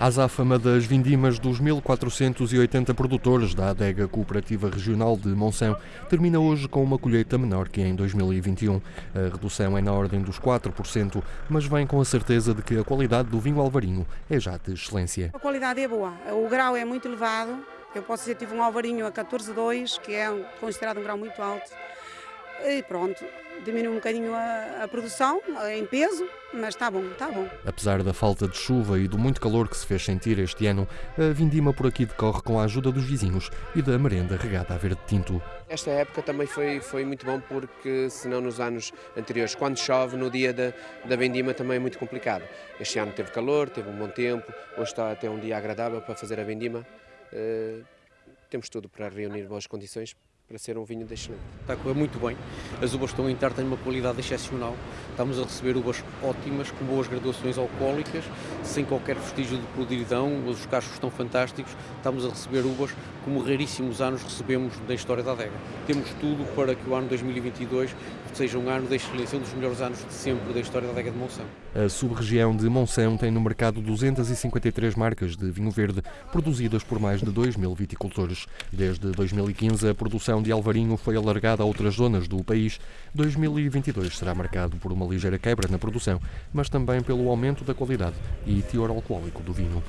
A azáfama das vindimas dos 1.480 produtores da adega cooperativa regional de Monção termina hoje com uma colheita menor que em 2021. A redução é na ordem dos 4%, mas vem com a certeza de que a qualidade do vinho alvarinho é já de excelência. A qualidade é boa, o grau é muito elevado. Eu posso dizer que tive um alvarinho a 14,2, que é considerado um grau muito alto. E pronto, diminui um bocadinho a, a, produção em peso, mas está bom, está bom. Apesar da falta de chuva e do muito calor que se fez sentir este ano, a vindima por aqui decorre com a ajuda dos vizinhos e da merenda regada a verde tinto. Esta época também foi, foi muito bom porque, senão nos anos anteriores, quando chove, no dia da, da vendima também é muito complicado. Este ano teve calor, teve um bom tempo, hoje está até um dia agradável para fazer a vendima. Uh, temos tudo para reunir boas condições para ser um vinho de excelente. Está a correr muito bem, as uvas estão a entrar, têm uma qualidade excepcional, estamos a receber uvas ótimas, com boas graduações alcoólicas, sem qualquer vestígio de podridão, os cachos estão fantásticos, estamos a receber uvas como raríssimos anos recebemos na história da adega. Temos tudo para que o ano 2022 seja um ano da excelência, um dos melhores anos de sempre da história da adega de Monção. A sub-região de Monção tem no mercado 253 marcas de vinho verde, produzidas por mais de 2 mil viticultores. Desde 2015, a produção de Alvarinho foi alargada a outras zonas do país. 2022 será marcado por uma ligeira quebra na produção, mas também pelo aumento da qualidade e teor alcoólico do vinho.